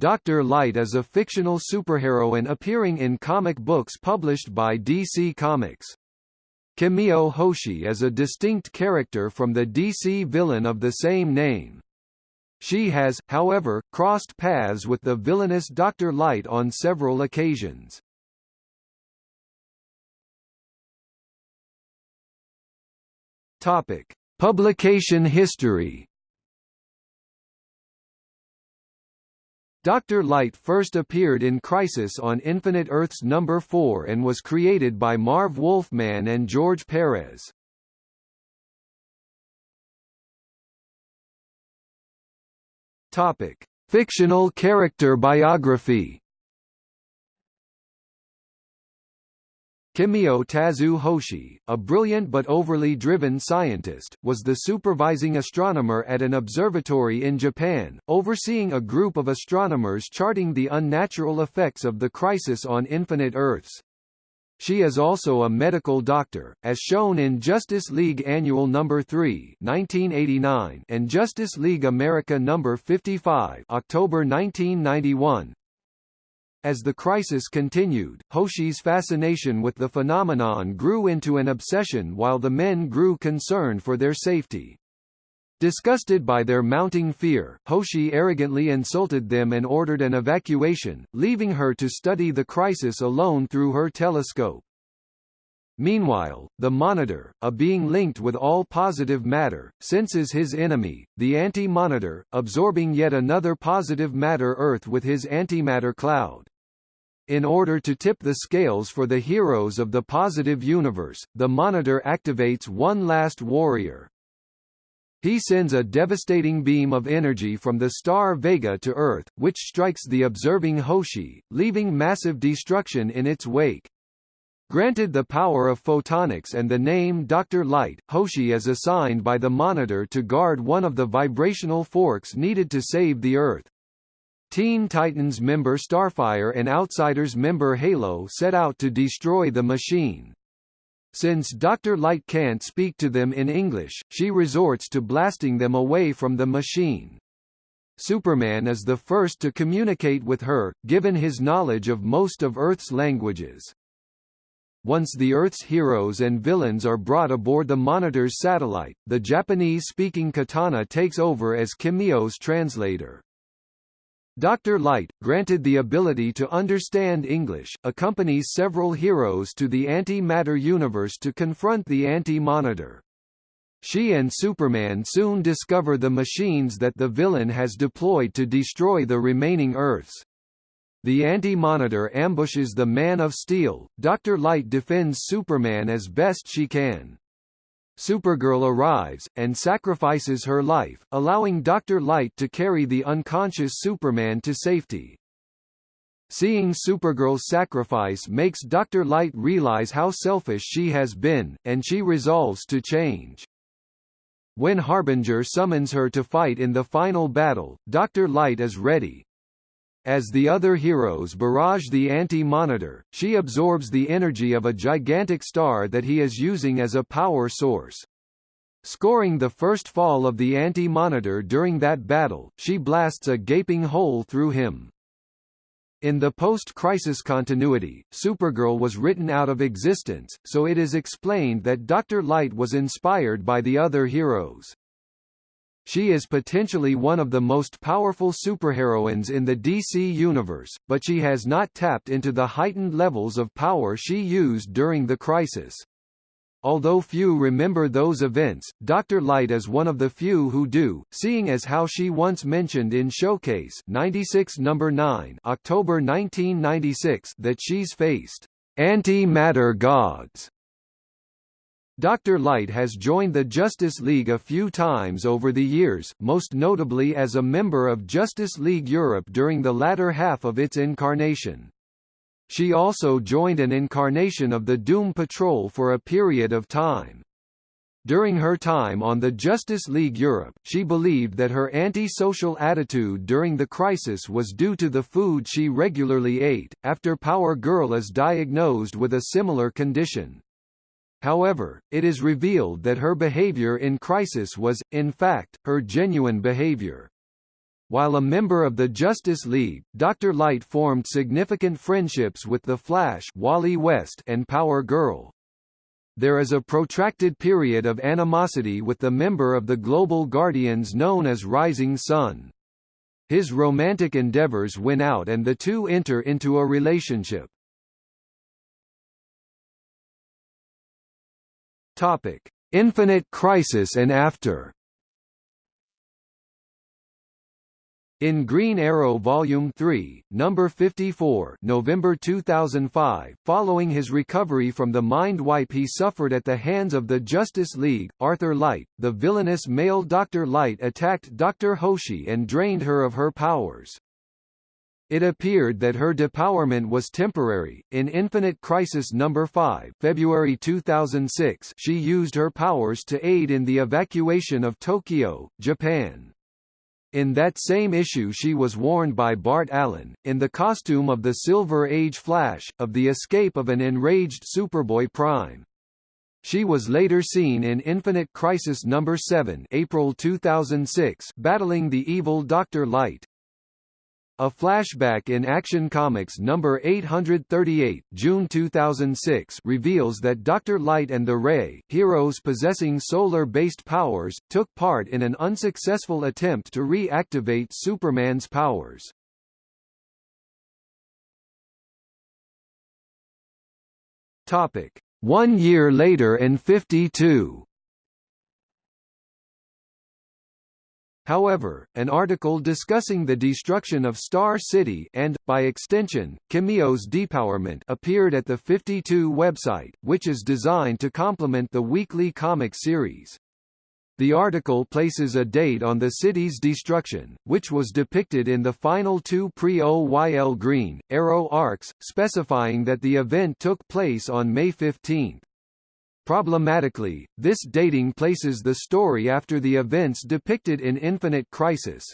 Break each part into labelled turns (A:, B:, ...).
A: Dr. Light is a fictional superheroine appearing in comic books published by DC Comics. Kimiyo Hoshi is a distinct character from the DC villain of the same name. She has, however, crossed paths with the villainous Dr. Light on several occasions. Topic: Publication history. Dr. Light first appeared in Crisis on Infinite Earths number 4 and was created by Marv Wolfman and George Perez. Topic: Fictional character biography. Kimiyo Tazu Hoshi, a brilliant but overly driven scientist, was the supervising astronomer at an observatory in Japan, overseeing a group of astronomers charting the unnatural effects of the crisis on infinite Earths. She is also a medical doctor, as shown in Justice League Annual No. 3 1989 and Justice League America No. 55 October 1991, as the crisis continued, Hoshi's fascination with the phenomenon grew into an obsession while the men grew concerned for their safety. Disgusted by their mounting fear, Hoshi arrogantly insulted them and ordered an evacuation, leaving her to study the crisis alone through her telescope. Meanwhile, the Monitor, a being linked with all positive matter, senses his enemy, the Anti-Monitor, absorbing yet another positive matter Earth with his antimatter cloud. In order to tip the scales for the heroes of the positive universe, the Monitor activates one last warrior. He sends a devastating beam of energy from the star Vega to Earth, which strikes the observing Hoshi, leaving massive destruction in its wake. Granted the power of photonics and the name Dr. Light, Hoshi is assigned by the Monitor to guard one of the vibrational forks needed to save the Earth. Teen Titans member Starfire and Outsiders member Halo set out to destroy the machine. Since Dr. Light can't speak to them in English, she resorts to blasting them away from the machine. Superman is the first to communicate with her, given his knowledge of most of Earth's languages. Once the Earth's heroes and villains are brought aboard the Monitor's satellite, the Japanese-speaking Katana takes over as Kimiyo's translator. Dr. Light, granted the ability to understand English, accompanies several heroes to the anti-matter universe to confront the Anti-Monitor. She and Superman soon discover the machines that the villain has deployed to destroy the remaining Earths. The Anti-Monitor ambushes the Man of Steel, Dr. Light defends Superman as best she can. Supergirl arrives, and sacrifices her life, allowing Dr. Light to carry the unconscious Superman to safety. Seeing Supergirl's sacrifice makes Dr. Light realize how selfish she has been, and she resolves to change. When Harbinger summons her to fight in the final battle, Dr. Light is ready, as the other heroes barrage the Anti-Monitor, she absorbs the energy of a gigantic star that he is using as a power source. Scoring the first fall of the Anti-Monitor during that battle, she blasts a gaping hole through him. In the post-crisis continuity, Supergirl was written out of existence, so it is explained that Dr. Light was inspired by the other heroes. She is potentially one of the most powerful superheroines in the DC universe, but she has not tapped into the heightened levels of power she used during the crisis. Although few remember those events, Dr. Light is one of the few who do, seeing as how she once mentioned in Showcase 96 number 9 October 1996 that she's faced anti-matter gods Dr. Light has joined the Justice League a few times over the years, most notably as a member of Justice League Europe during the latter half of its incarnation. She also joined an incarnation of the Doom Patrol for a period of time. During her time on the Justice League Europe, she believed that her anti-social attitude during the crisis was due to the food she regularly ate, after Power Girl is diagnosed with a similar condition. However, it is revealed that her behavior in crisis was, in fact, her genuine behavior. While a member of the Justice League, Dr. Light formed significant friendships with The Flash Wally West and Power Girl. There is a protracted period of animosity with the member of the Global Guardians known as Rising Sun. His romantic endeavors win out and the two enter into a relationship. Topic: Infinite Crisis and after. In Green Arrow Volume 3, number 54, November 2005, following his recovery from the mind wipe he suffered at the hands of the Justice League, Arthur Light, the villainous male Dr. Light attacked Dr. Hoshi and drained her of her powers. It appeared that her depowerment was temporary. In Infinite Crisis number 5, February 2006, she used her powers to aid in the evacuation of Tokyo, Japan. In that same issue she was warned by Bart Allen, in the costume of the Silver Age Flash, of the escape of an enraged Superboy Prime. She was later seen in Infinite Crisis No. 7 April 2006 battling the evil Dr. Light. A flashback in Action Comics number 838, June 2006, reveals that Dr. Light and the Ray, heroes possessing solar-based powers, took part in an unsuccessful attempt to reactivate Superman's powers. Topic: 1 year later and 52 However, an article discussing the destruction of Star City and, by extension, Kimiyo's depowerment appeared at the 52 website, which is designed to complement the weekly comic series. The article places a date on the city's destruction, which was depicted in the final two pre-OYL Green, Arrow arcs, specifying that the event took place on May 15. Problematically, this dating places the story after the events depicted in Infinite Crisis.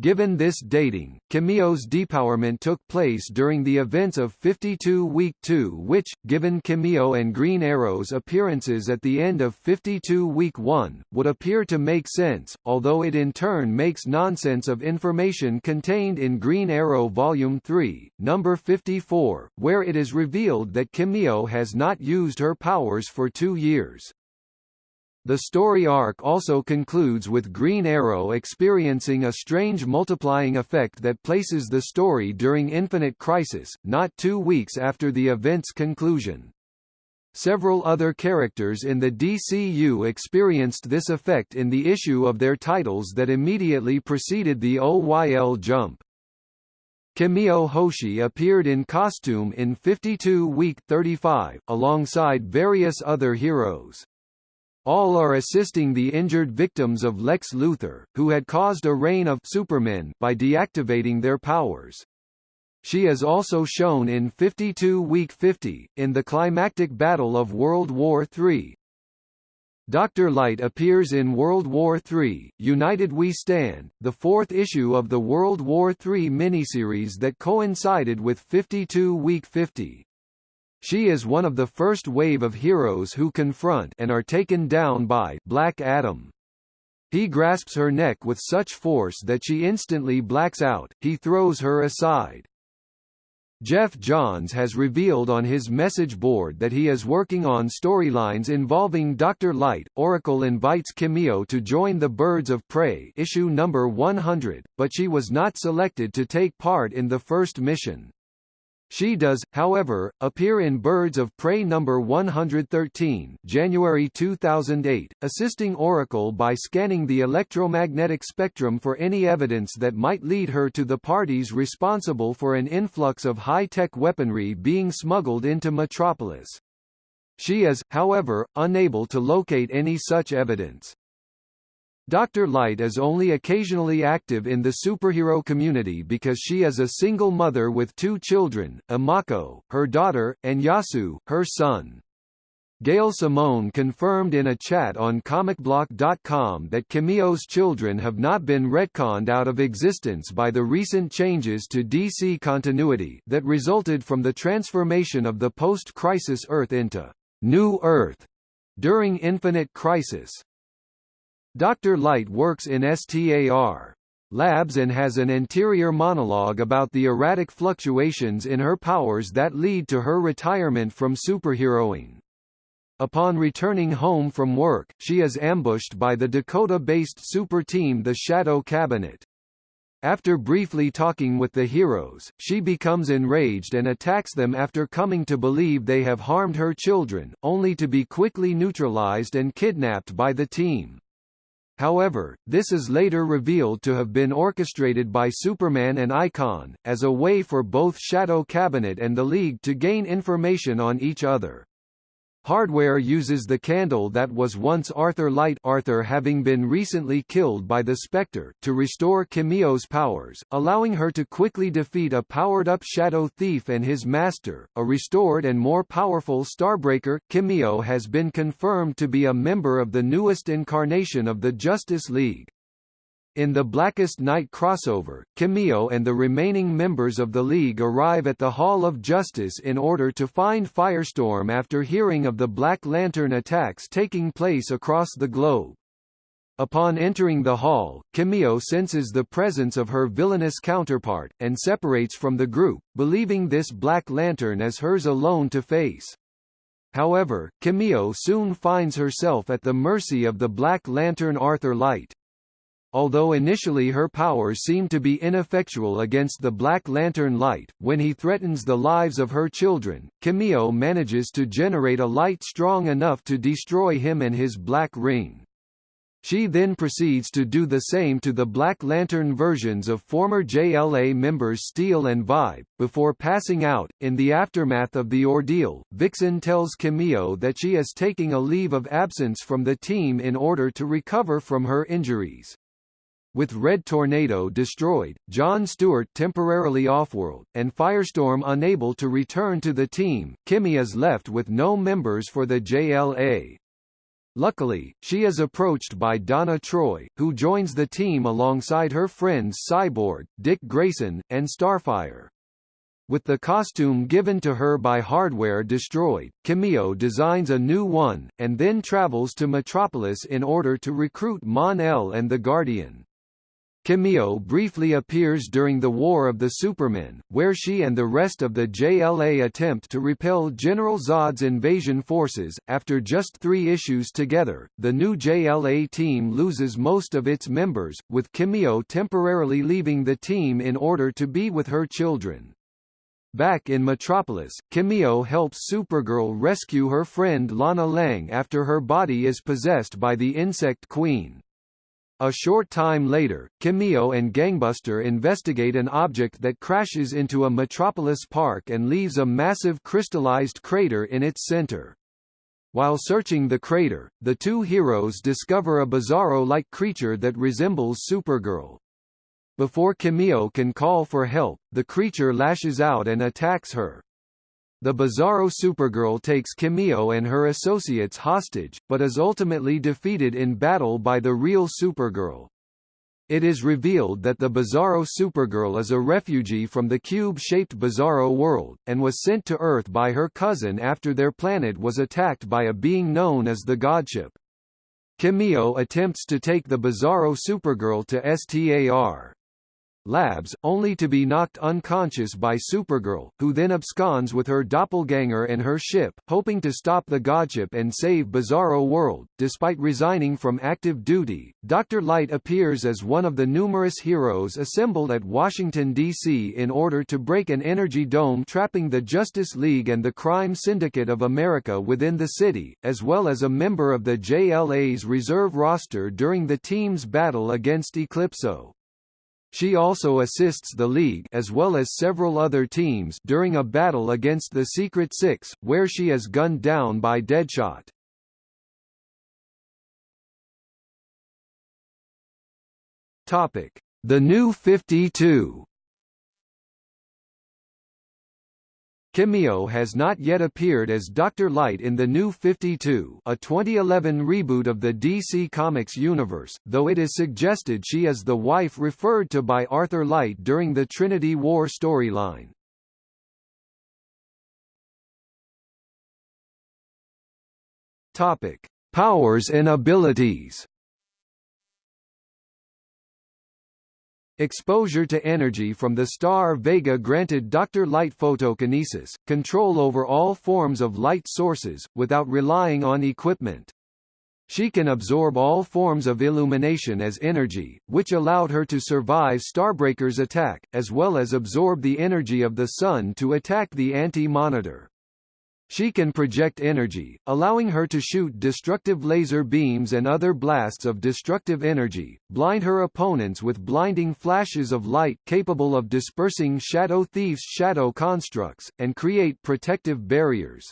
A: Given this dating, Kimiyo's depowerment took place during the events of 52 Week 2 which, given Kimiyo and Green Arrow's appearances at the end of 52 Week 1, would appear to make sense, although it in turn makes nonsense of information contained in Green Arrow Volume 3, number 54, where it is revealed that Kimiyo has not used her powers for two years. The story arc also concludes with Green Arrow experiencing a strange multiplying effect that places the story during Infinite Crisis, not two weeks after the event's conclusion. Several other characters in the DCU experienced this effect in the issue of their titles that immediately preceded the OYL jump. Kimiyo Hoshi appeared in costume in 52 Week 35, alongside various other heroes. All are assisting the injured victims of Lex Luthor, who had caused a reign of Supermen by deactivating their powers. She is also shown in 52 Week 50, in the climactic battle of World War III. Dr. Light appears in World War III, United We Stand, the fourth issue of the World War III miniseries that coincided with 52 Week 50. She is one of the first wave of heroes who confront and are taken down by Black Adam. He grasps her neck with such force that she instantly blacks out, he throws her aside. Geoff Johns has revealed on his message board that he is working on storylines involving Dr. Light. Oracle invites Kimiyo to join the Birds of Prey issue number 100, but she was not selected to take part in the first mission. She does, however, appear in Birds of Prey number 113 January 2008, assisting Oracle by scanning the electromagnetic spectrum for any evidence that might lead her to the parties responsible for an influx of high-tech weaponry being smuggled into Metropolis. She is, however, unable to locate any such evidence. Dr. Light is only occasionally active in the superhero community because she is a single mother with two children, Imako, her daughter, and Yasu, her son. Gail Simone confirmed in a chat on comicbloc.com that Kimiyo's children have not been retconned out of existence by the recent changes to DC continuity that resulted from the transformation of the post-crisis Earth into New Earth during Infinite Crisis. Dr. Light works in STAR. labs and has an interior monologue about the erratic fluctuations in her powers that lead to her retirement from superheroing. Upon returning home from work, she is ambushed by the Dakota-based super team the Shadow Cabinet. After briefly talking with the heroes, she becomes enraged and attacks them after coming to believe they have harmed her children, only to be quickly neutralized and kidnapped by the team. However, this is later revealed to have been orchestrated by Superman and Icon, as a way for both Shadow Cabinet and the League to gain information on each other. Hardware uses the candle that was once Arthur Light Arthur having been recently killed by the Spectre to restore Kimiyo's powers, allowing her to quickly defeat a powered-up Shadow Thief and his master, a restored and more powerful Starbreaker. Kimiyo has been confirmed to be a member of the newest incarnation of the Justice League. In the Blackest Night crossover, Kimiyo and the remaining members of the League arrive at the Hall of Justice in order to find Firestorm after hearing of the Black Lantern attacks taking place across the globe. Upon entering the hall, Kimiyo senses the presence of her villainous counterpart, and separates from the group, believing this Black Lantern as hers alone to face. However, Kimiyo soon finds herself at the mercy of the Black Lantern Arthur Light. Although initially her powers seem to be ineffectual against the Black Lantern light, when he threatens the lives of her children, Kimiyo manages to generate a light strong enough to destroy him and his Black Ring. She then proceeds to do the same to the Black Lantern versions of former JLA members Steel and Vibe. Before passing out, in the aftermath of the ordeal, Vixen tells Kimiyo that she is taking a leave of absence from the team in order to recover from her injuries. With Red Tornado destroyed, John Stewart temporarily offworld, and Firestorm unable to return to the team, Kimmy is left with no members for the JLA. Luckily, she is approached by Donna Troy, who joins the team alongside her friends Cyborg, Dick Grayson, and Starfire. With the costume given to her by Hardware destroyed, Kimiyo designs a new one, and then travels to Metropolis in order to recruit Mon-El and the Guardian. Kimiyo briefly appears during the War of the Supermen, where she and the rest of the JLA attempt to repel General Zod's invasion forces. After just three issues together, the new JLA team loses most of its members, with Kimiyo temporarily leaving the team in order to be with her children. Back in Metropolis, Kimiyo helps Supergirl rescue her friend Lana Lang after her body is possessed by the Insect Queen. A short time later, Kimiyo and Gangbuster investigate an object that crashes into a metropolis park and leaves a massive crystallized crater in its center. While searching the crater, the two heroes discover a Bizarro-like creature that resembles Supergirl. Before Kimiyo can call for help, the creature lashes out and attacks her. The Bizarro Supergirl takes Kimiyo and her associates hostage, but is ultimately defeated in battle by the real Supergirl. It is revealed that the Bizarro Supergirl is a refugee from the cube-shaped Bizarro world, and was sent to Earth by her cousin after their planet was attacked by a being known as the Godship. Kimiyo attempts to take the Bizarro Supergirl to STAR, Labs, only to be knocked unconscious by Supergirl, who then absconds with her doppelganger and her ship, hoping to stop the Godship and save Bizarro World. Despite resigning from active duty, Dr. Light appears as one of the numerous heroes assembled at Washington, D.C. in order to break an energy dome trapping the Justice League and the Crime Syndicate of America within the city, as well as a member of the JLA's reserve roster during the team's battle against Eclipso. She also assists the League as well as several other teams during a battle against the Secret Six, where she is gunned down by Deadshot. Topic: The New 52 Kimiyo has not yet appeared as Dr. Light in the New 52 a 2011 reboot of the DC Comics universe, though it is suggested she is the wife referred to by Arthur Light during the Trinity War storyline. Topic: Powers and abilities. Exposure to energy from the star Vega granted Dr. Light photokinesis, control over all forms of light sources, without relying on equipment. She can absorb all forms of illumination as energy, which allowed her to survive Starbreaker's attack, as well as absorb the energy of the Sun to attack the Anti-Monitor. She can project energy, allowing her to shoot destructive laser beams and other blasts of destructive energy, blind her opponents with blinding flashes of light capable of dispersing Shadow Thief's shadow constructs, and create protective barriers.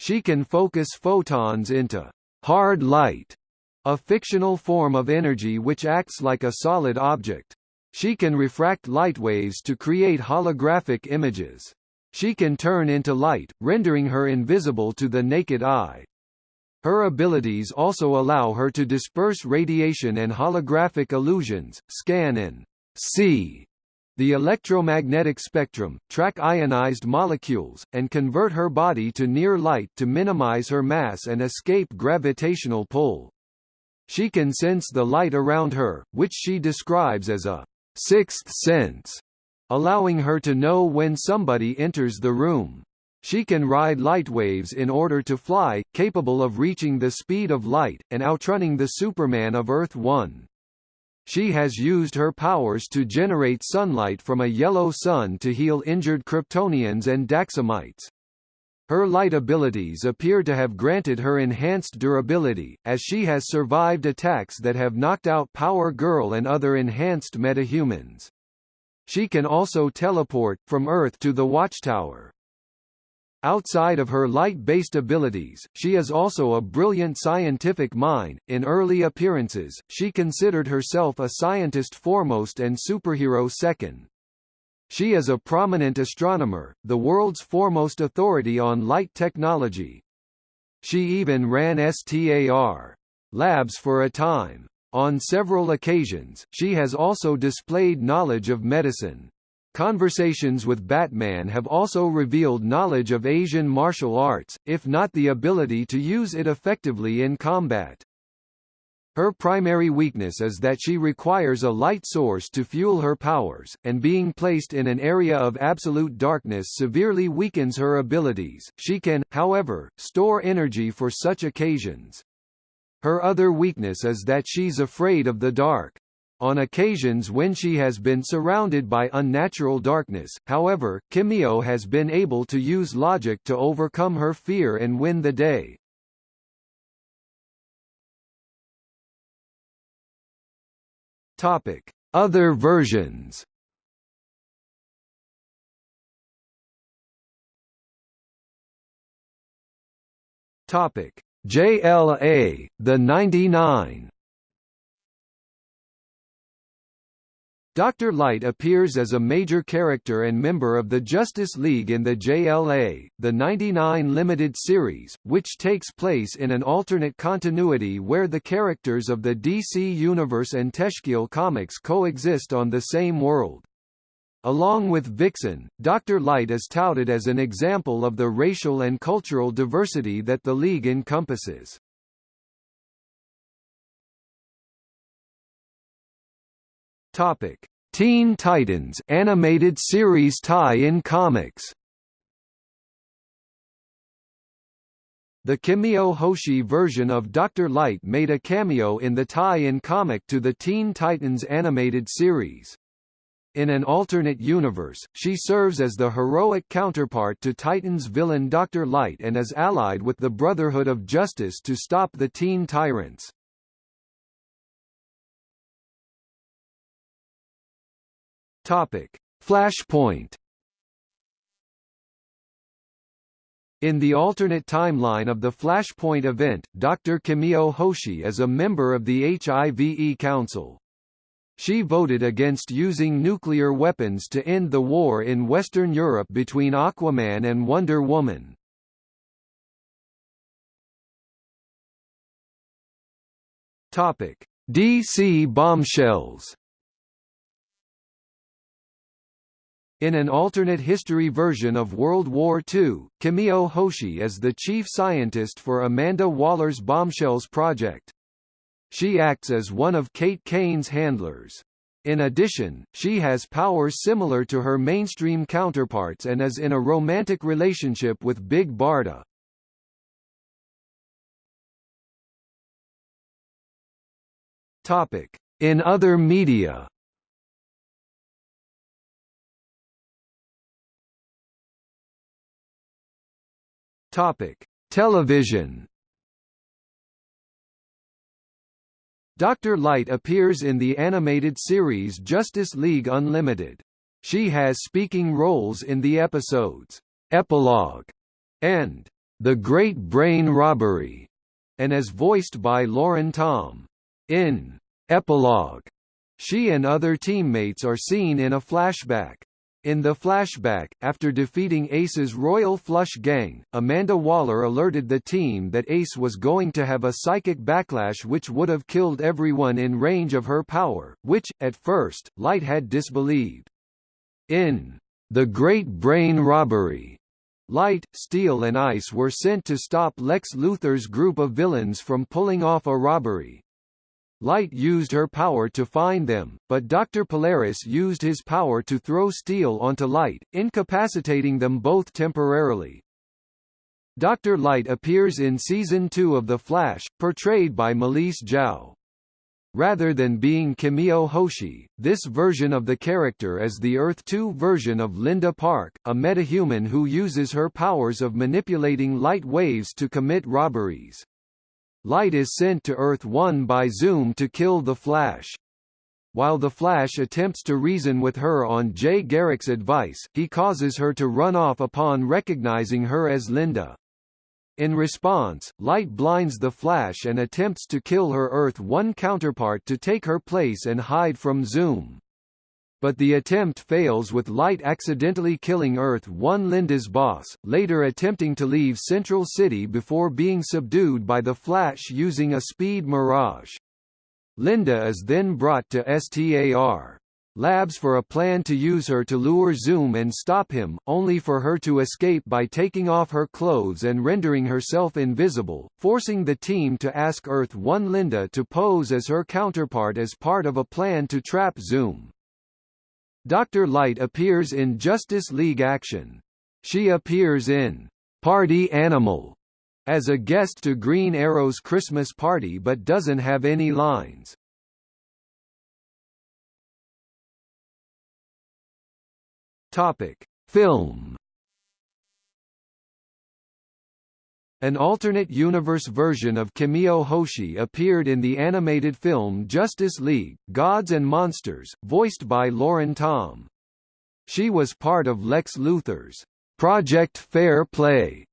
A: She can focus photons into hard light, a fictional form of energy which acts like a solid object. She can refract light waves to create holographic images. She can turn into light, rendering her invisible to the naked eye. Her abilities also allow her to disperse radiation and holographic illusions, scan and see the electromagnetic spectrum, track ionized molecules, and convert her body to near light to minimize her mass and escape gravitational pull. She can sense the light around her, which she describes as a sixth sense, allowing her to know when somebody enters the room. She can ride light waves in order to fly, capable of reaching the speed of light, and outrunning the Superman of Earth-1. She has used her powers to generate sunlight from a yellow sun to heal injured Kryptonians and Daxamites. Her light abilities appear to have granted her enhanced durability, as she has survived attacks that have knocked out Power Girl and other enhanced metahumans. She can also teleport, from Earth to the Watchtower. Outside of her light-based abilities, she is also a brilliant scientific mind. In early appearances, she considered herself a scientist foremost and superhero second. She is a prominent astronomer, the world's foremost authority on light technology. She even ran STAR labs for a time. On several occasions, she has also displayed knowledge of medicine. Conversations with Batman have also revealed knowledge of Asian martial arts, if not the ability to use it effectively in combat. Her primary weakness is that she requires a light source to fuel her powers, and being placed in an area of absolute darkness severely weakens her abilities. She can, however, store energy for such occasions. Her other weakness is that she's afraid of the dark. On occasions when she has been surrounded by unnatural darkness, however, Kimiyo has been able to use logic to overcome her fear and win the day. Topic: Other versions. Topic: JLA, the 99. Dr. Light appears as a major character and member of the Justice League in the JLA, the 99 limited series, which takes place in an alternate continuity where the characters of the DC Universe and Teshkeel comics coexist on the same world. Along with Vixen, Dr. Light is touted as an example of the racial and cultural diversity that the League encompasses. Topic: Teen Titans animated series tie-in comics. The Kimiyo Hoshi version of Dr. Light made a cameo in the tie-in comic to the Teen Titans animated series. In an alternate universe, she serves as the heroic counterpart to Titans villain Dr. Light and is allied with the Brotherhood of Justice to stop the teen tyrants. Topic: Flashpoint. In the alternate timeline of the Flashpoint event, Dr. Kimiyo Hoshi is a member of the HIVE Council. She voted against using nuclear weapons to end the war in Western Europe between Aquaman and Wonder Woman. Topic: DC bombshells. In an alternate history version of World War II, Kimiyo Hoshi is the chief scientist for Amanda Waller's Bombshells project. She acts as one of Kate Kane's handlers. In addition, she has powers similar to her mainstream counterparts and is in a romantic relationship with Big Barda. Topic: In other media. Topic: Television. Dr. Light appears in the animated series Justice League Unlimited. She has speaking roles in the episodes Epilogue and The Great Brain Robbery, and is voiced by Lauren Tom. In Epilogue, she and other teammates are seen in a flashback. In the flashback, after defeating Ace's Royal Flush Gang, Amanda Waller alerted the team that Ace was going to have a psychic backlash which would have killed everyone in range of her power, which, at first, Light had disbelieved. In The Great Brain Robbery, Light, Steel and Ice were sent to stop Lex Luthor's group of villains from pulling off a robbery, Light used her power to find them, but Dr. Polaris used his power to throw Steel onto Light, incapacitating them both temporarily. Dr. Light appears in Season 2 of The Flash, portrayed by Malese Jow. Rather than being Kimiyo Hoshi, this version of the character is the Earth-2 version of Linda Park, a metahuman who uses her powers of manipulating light waves to commit robberies. Light is sent to Earth-1 by Zoom to kill the Flash. While the Flash attempts to reason with her on Jay Garrick's advice, he causes her to run off upon recognizing her as Linda. In response, Light blinds the Flash and attempts to kill her Earth-1 counterpart to take her place and hide from Zoom but the attempt fails with Light accidentally killing Earth-1 Linda's boss, later attempting to leave Central City before being subdued by the Flash using a speed mirage. Linda is then brought to STAR labs for a plan to use her to lure Zoom and stop him, only for her to escape by taking off her clothes and rendering herself invisible, forcing the team to ask Earth-1 Linda to pose as her counterpart as part of a plan to trap Zoom. Dr. Light appears in Justice League Action. She appears in Party Animal as a guest to Green Arrow's Christmas party but doesn't have any lines. Topic: Film An alternate universe version of Kimiyo Hoshi appeared in the animated film Justice League, Gods and Monsters, voiced by Lauren Tom. She was part of Lex Luthor's Project Fair Play,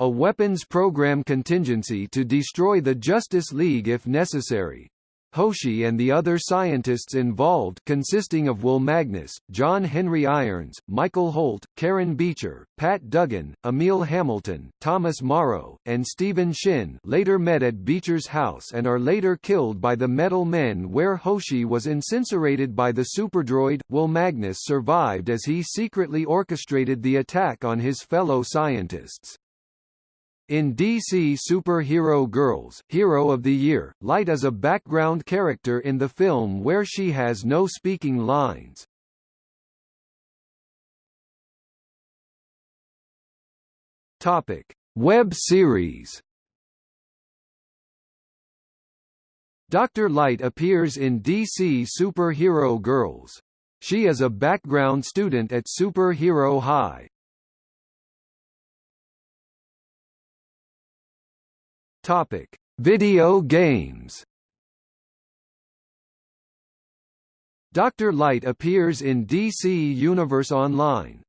A: a weapons program contingency to destroy the Justice League if necessary. Hoshi and the other scientists involved consisting of Will Magnus, John Henry Irons, Michael Holt, Karen Beecher, Pat Duggan, Emil Hamilton, Thomas Morrow, and Stephen Shin later met at Beecher's house and are later killed by the Metal Men where Hoshi was incinerated by the superdroid. Will Magnus survived as he secretly orchestrated the attack on his fellow scientists. In DC Superhero Girls, Hero of the Year, Light is a background character in the film where she has no speaking lines. Topic: Web series. Dr. Light appears in DC Superhero Girls. She is a background student at Superhero High. Topic: Video games. Dr. Light appears in DC Universe Online,